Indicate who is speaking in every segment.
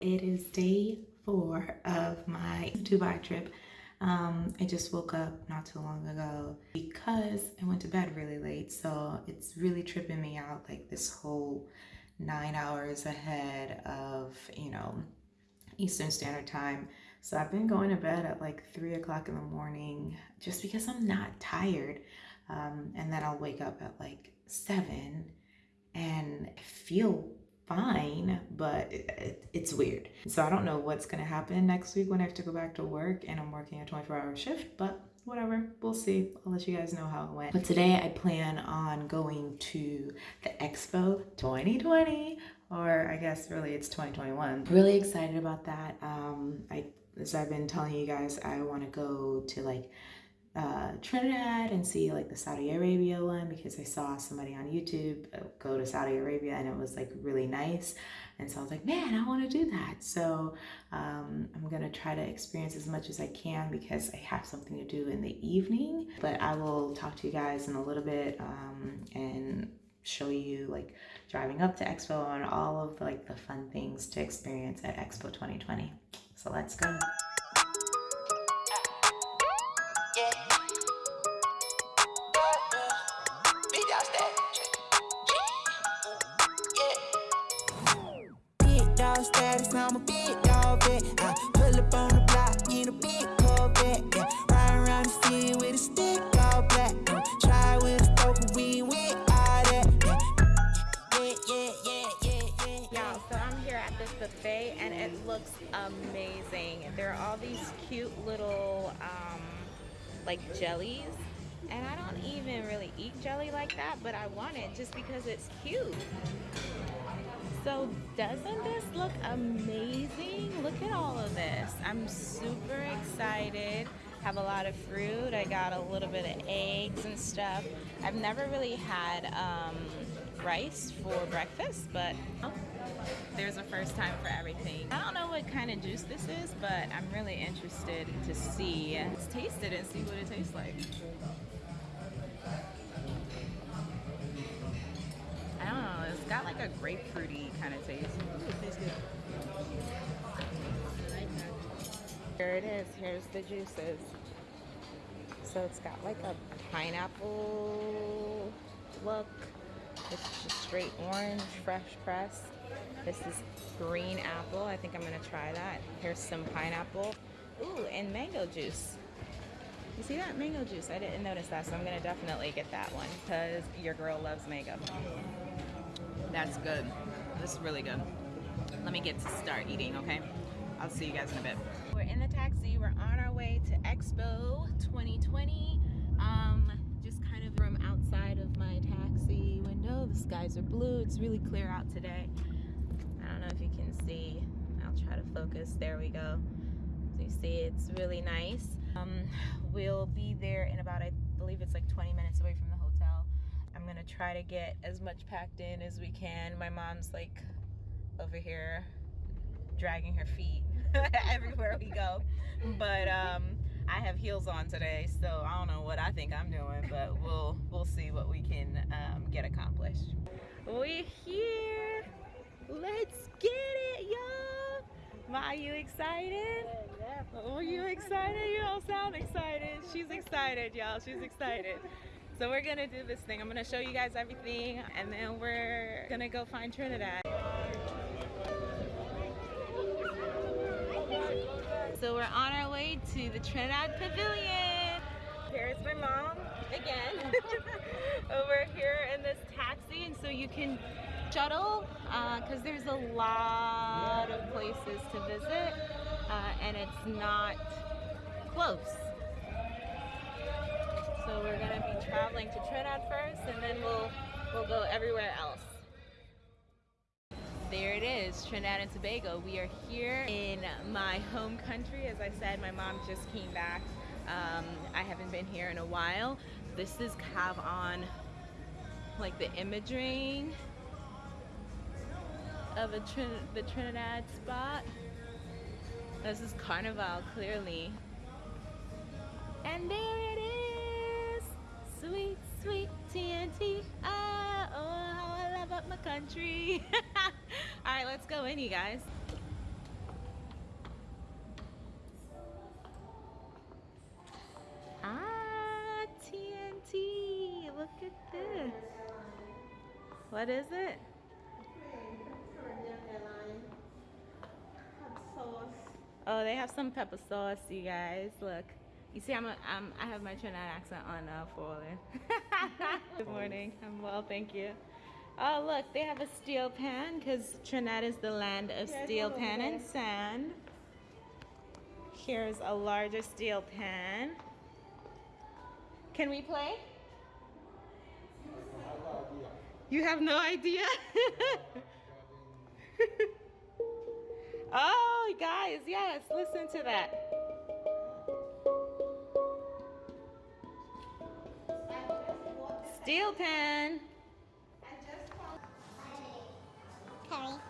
Speaker 1: It is day four of my Dubai trip. Um, I just woke up not too long ago because I went to bed really late. So it's really tripping me out like this whole nine hours ahead of, you know, Eastern Standard Time. So I've been going to bed at like three o'clock in the morning just because I'm not tired. Um, and then I'll wake up at like seven and feel fine, but it, it, it's weird. So I don't know what's gonna happen next week when I have to go back to work and I'm working a 24 hour shift, but whatever, we'll see. I'll let you guys know how it went. But today I plan on going to the Expo 2020, or I guess really it's 2021. Really excited about that. Um, I, as I've been telling you guys, I wanna go to like uh, Trinidad and see like the Saudi Arabia one because I saw somebody on YouTube uh, go to Saudi Arabia and it was like really nice. And so I was like, man, I want to do that. So um, I'm going to try to experience as much as I can because I have something to do in the evening. But I will talk to you guys in a little bit um, and show you like driving up to Expo and all of like the fun things to experience at Expo 2020. So let's go. Status, I'm a big dog vet. I pull up on the block in a big Corvette. Yeah. Ride around the city with a stick all black. Uh, try with a with all that. Yeah, yeah, yeah, yeah, yeah. yeah. Y'all, so I'm here at this buffet and it looks amazing. There are all these cute little, um, like jellies and I don't even really eat jelly like that, but I want it just because it's cute. So doesn't this look amazing? Look at all of this. I'm super excited. Have a lot of fruit. I got a little bit of eggs and stuff. I've never really had um, rice for breakfast, but there's a first time for everything. I don't know what kind of juice this is, but I'm really interested to see. Let's taste it and see what it tastes like. Got like a grapefruity kind of taste. Here it is. Here's the juices. So it's got like a pineapple look. It's just straight orange, fresh pressed. This is green apple. I think I'm gonna try that. Here's some pineapple. Ooh, and mango juice. You see that? Mango juice. I didn't notice that, so I'm gonna definitely get that one because your girl loves mango. That's good. This is really good. Let me get to start eating, okay? I'll see you guys in a bit. We're in the taxi. We're on our way to Expo 2020. Um, just kind of from outside of my taxi window. The skies are blue. It's really clear out today. I don't know if you can see. I'll try to focus. There we go. So you see it's really nice. Um, we'll be there in about, I try to get as much packed in as we can. My mom's like over here dragging her feet everywhere we go. But um, I have heels on today, so I don't know what I think I'm doing, but we'll we'll see what we can um, get accomplished. We're here. Let's get it, y'all. Ma, are you excited? Are you excited? You don't sound excited. She's excited, y'all. She's excited. So we're gonna do this thing. I'm gonna show you guys everything and then we're gonna go find Trinidad. So we're on our way to the Trinidad Pavilion. Here's my mom again over here in this taxi and so you can shuttle because uh, there's a lot of places to visit uh, and it's not close. So we're gonna be traveling to Trinidad first and then we'll, we'll go everywhere else. There it is, Trinidad and Tobago. We are here in my home country. As I said, my mom just came back. Um, I haven't been here in a while. This is Kav-On, like the imaging of Trin the Trinidad spot. This is Carnival, clearly. And there sweet, sweet TNT. Ah, oh, how I love up my country. All right, let's go in, you guys. Ah, TNT. Look
Speaker 2: at this. What is it?
Speaker 1: Oh, they have some pepper sauce, you guys. Look. You see, I'm, a, I'm I have my Trinidad accent on uh, for Good morning. I'm well, thank you. Oh, look, they have a steel pan because Trinidad is the land of
Speaker 2: Yeah,
Speaker 1: steel pan and sand. Here's a larger steel pan. Can we play? You have no idea? oh, guys, yes, listen to that. Steel pan.
Speaker 3: Curry.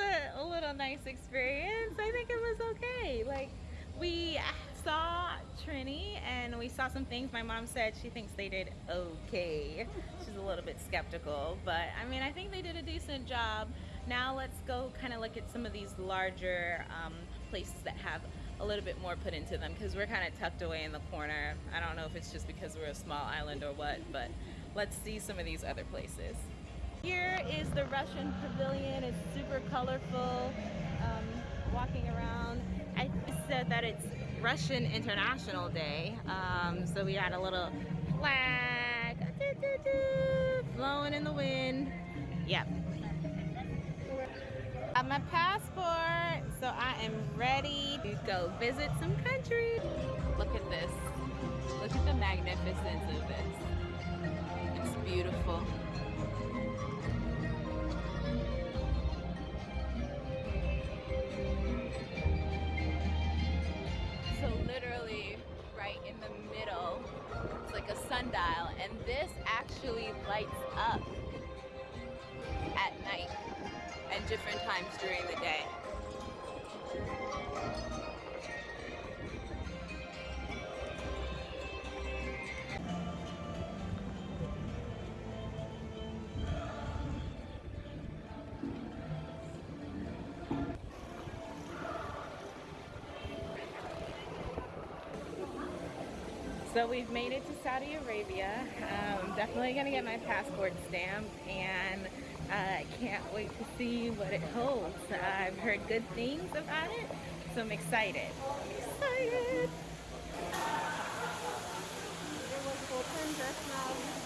Speaker 1: A, a little nice experience. I think it was okay. Like we saw Trini and we saw some things. My mom said she thinks they did okay. She's a little bit skeptical, but I mean, I think they did a decent job. Now let's go kind of look at some of these larger um, places that have a little bit more put into them because we're kind of tucked away in the corner. I don't know if it's just because we're a small island or what, but let's see some of these other places. Here is the Russian pavilion. It's super colorful. Um, walking around. I said that it's Russian International Day. Um, so we had a little flag doo, doo, doo, blowing in the wind. Yep. Got my passport, so I am ready to go visit some country. Look at this. Look at the magnificence of this. It's beautiful. This actually lights up at night and different times during the day. We've made it to Saudi Arabia. Um, definitely gonna get my passport stamped and I can't wait to see what it holds. I've heard good things about it, so I'm excited. Excited!
Speaker 2: It was just now.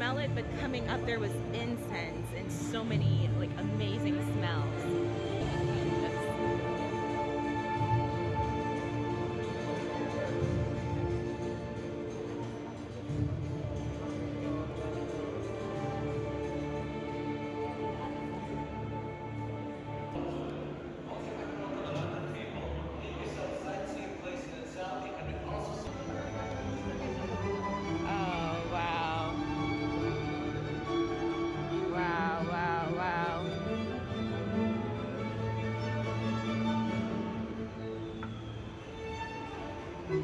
Speaker 1: Smell it, but coming up there was incense and so many like amazing smells. It's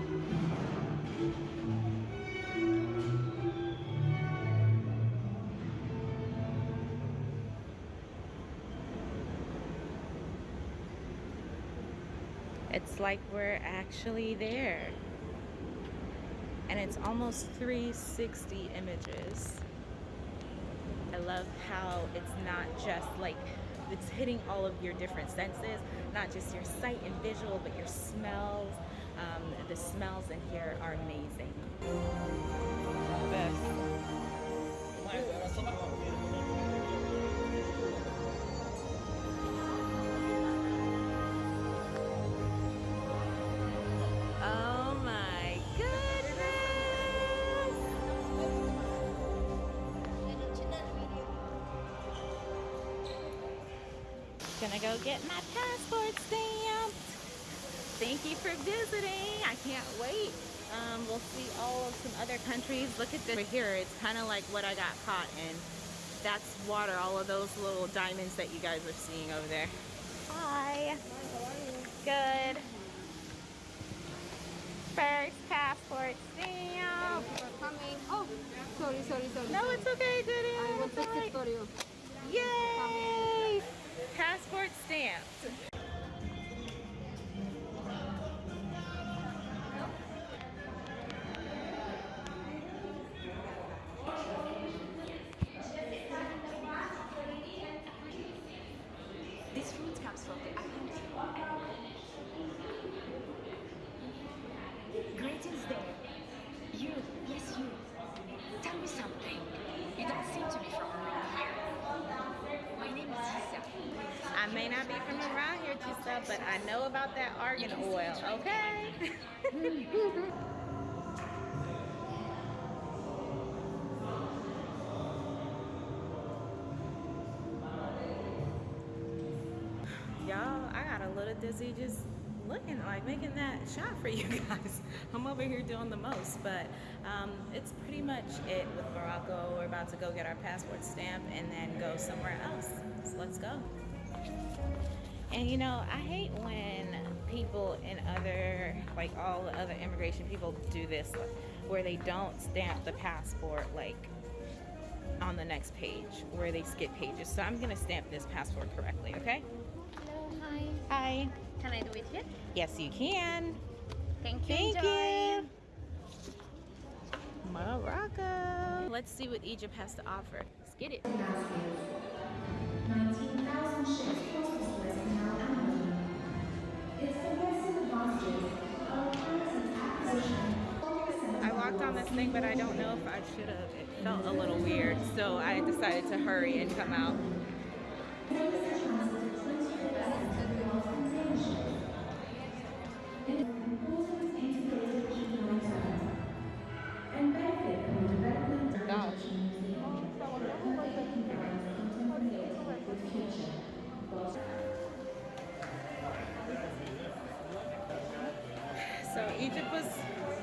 Speaker 1: like we're actually there. And it's almost 360 images. I love how it's not just like, it's hitting all of your different senses, not just your sight and visual, but your smells, um, the smells in here are amazing. Oh my goodness! Gonna go get my passport stamped. Thank you for visiting. I can't wait. Um, we'll see all of some other countries. Look at this right here. It's kind of like what I got caught in. That's water, all of those little diamonds that you guys are seeing over there. Hi. Good. First passport stamp.
Speaker 2: Coming. Oh, sorry, sorry, sorry.
Speaker 1: No, it's okay, Judy.
Speaker 2: I will take it for you.
Speaker 1: Yay! Passport stamped. Argan oil, okay? Y'all, I got a little dizzy just looking like making that shot for you guys. I'm over here doing the most, but um, it's pretty much it with Morocco. We're about to go get our passport stamp and then go somewhere else. So let's go. And you know, I hate when people in other, like all the other immigration people do this, where they don't stamp the passport like on the next page, where they skip pages. So I'm gonna stamp this passport correctly, okay?
Speaker 3: Hello, hi.
Speaker 1: Hi.
Speaker 3: Can I do it here?
Speaker 1: Yes, you can.
Speaker 3: Thank you,
Speaker 1: Thank
Speaker 3: Joy.
Speaker 1: you. Morocco. Let's see what Egypt has to offer. Let's get it.
Speaker 4: 19,000 ships
Speaker 1: I walked on this thing, but I don't know if I should have. It felt a little weird, so I decided to hurry and come out. Egypt was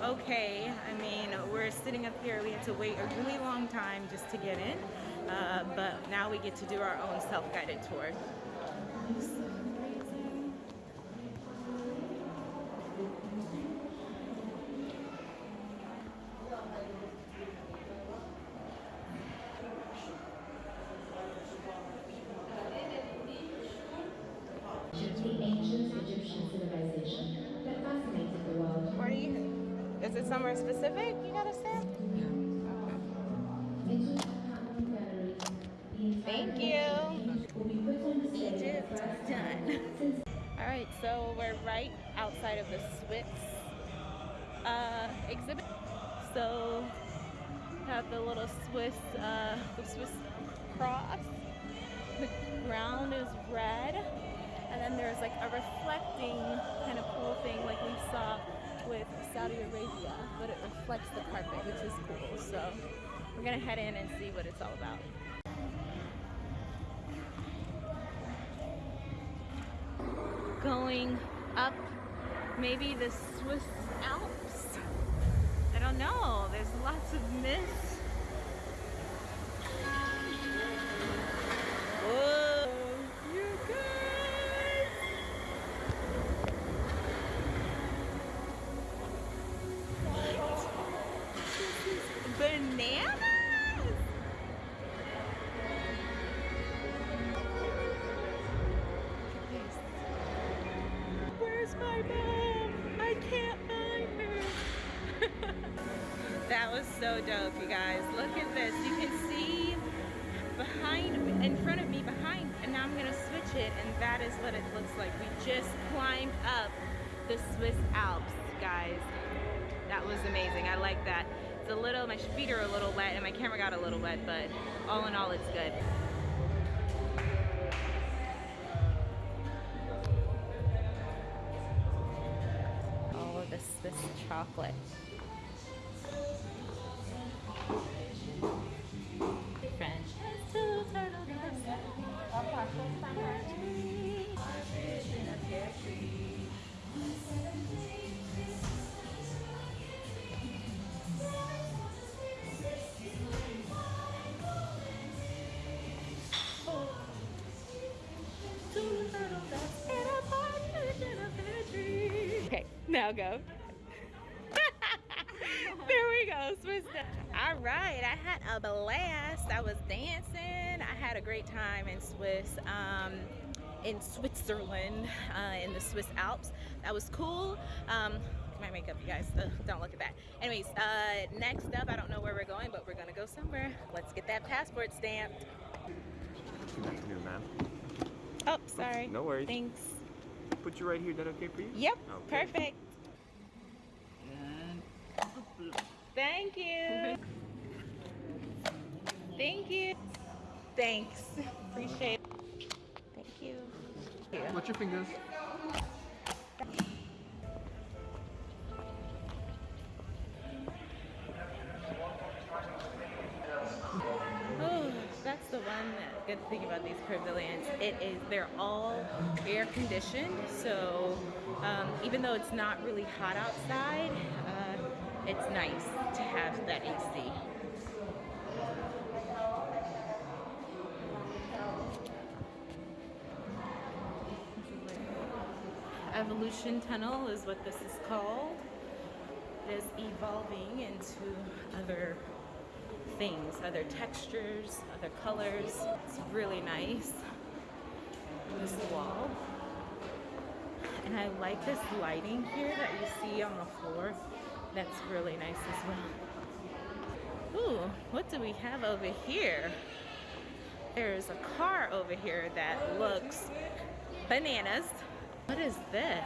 Speaker 1: okay. I mean, we're sitting up here. We had to wait a really long time just to get in, uh, but now we get to do our own self-guided tour. So amazing.
Speaker 4: The ancient Egyptian civilization that fascinated the world.
Speaker 1: Where do you? Is it somewhere specific you got to stamp? Thank you. Egypt done. All right, so we're right outside of the Swiss uh, exhibit. So have the little Swiss, uh, the Swiss cross. The ground is red, and then there's like a reflecting kind of cool thing like we saw with Saudi Arabia, but it reflects the carpet, which is cool. So we're gonna head in and see what it's all about. going up maybe the Swiss Alps. I don't know. There's lots of mist. Whoa, dope, you guys. Look at this. You can see behind, in front of me, behind, and now I'm gonna switch it, and that is what it looks like. We just climbed up the Swiss Alps, guys. That was amazing. I like that. It's a little, my feet are a little wet, and my camera got a little wet, but all in all, it's good. Now go. there we go, Swiss. All right, I had a blast. I was dancing. I had a great time in Swiss, um, in Switzerland, uh, in the Swiss Alps. That was cool. Um, my makeup, you guys. Ugh, don't look at that. Anyways, uh, next up, I don't know where we're going, but we're gonna go somewhere. Let's get that passport stamped.
Speaker 5: Good afternoon, ma'am.
Speaker 1: Oh, sorry.
Speaker 5: No worries.
Speaker 1: Thanks.
Speaker 5: Put you right here. Is that okay for you?
Speaker 1: Yep,
Speaker 5: Okay.
Speaker 1: perfect. Thank you. Thank you. Thanks. Appreciate it. Thank you.
Speaker 6: Watch your fingers.
Speaker 1: Good thing about these pavilions. It is they're all air conditioned, so um, even though it's not really hot outside, uh, it's nice to have that AC. Evolution Tunnel is what this is called. It is evolving into other things, other textures, other colors. It's really nice. This wall. And I like this lighting here that you see on the floor. That's really nice as well. Ooh, what do we have over here? There's a car over here that looks bananas. What is this?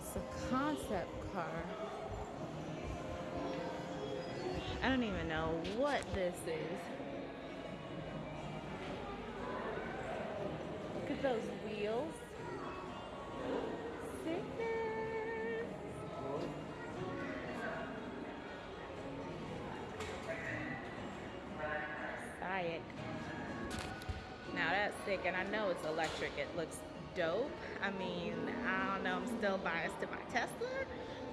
Speaker 1: It's a concept car. I don't even know what this is. Look at those wheels. Sick. Now that's sick, and I know it's electric. It looks dope. I mean, I don't know. I'm still biased to my Tesla,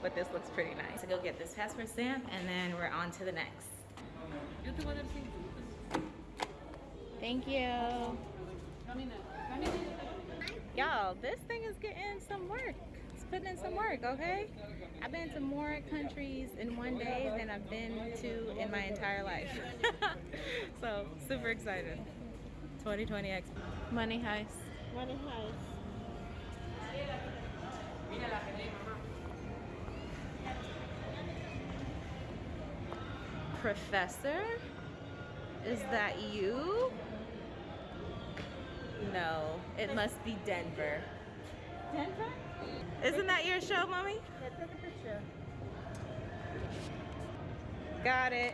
Speaker 1: but this looks pretty nice. So go get this passport stamp, and then we're on to the next. Thank you. Y'all, this thing is getting some work. It's putting in some work, okay? I've been to more countries in one day than I've been to in my entire life. so, super excited. 2020 Expo. Money Heist.
Speaker 2: Money Heist.
Speaker 1: Professor? Is that you? No, it must be Denver. Denver? Isn't that your show, mommy?
Speaker 2: Yeah, take a picture.
Speaker 1: Got it.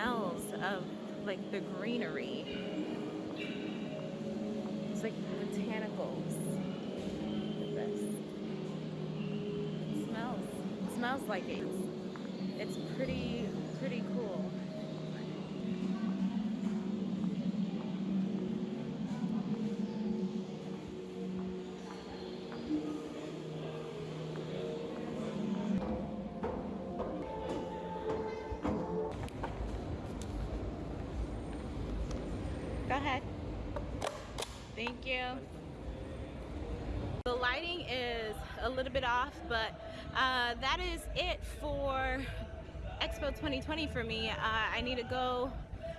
Speaker 1: Smells of like the greenery. It's like botanicals. Look at this. It smells. It smells like it. it's pretty, pretty cool. You. The lighting is a little bit off, but uh, that is it for Expo 2020 for me. Uh, I need to go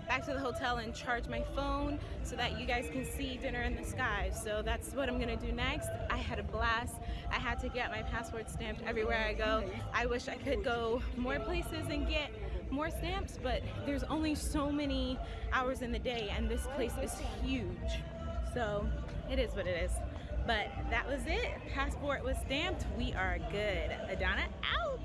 Speaker 1: back to the hotel and charge my phone so that you guys can see dinner in the sky. So that's what I'm gonna do next. I had a blast. I had to get my passport stamped everywhere I go. I wish I could go more places and get more stamps, but there's only so many hours in the day and this place is huge. So it is what it is. But that was it. Passport was stamped. We are good. Adana out.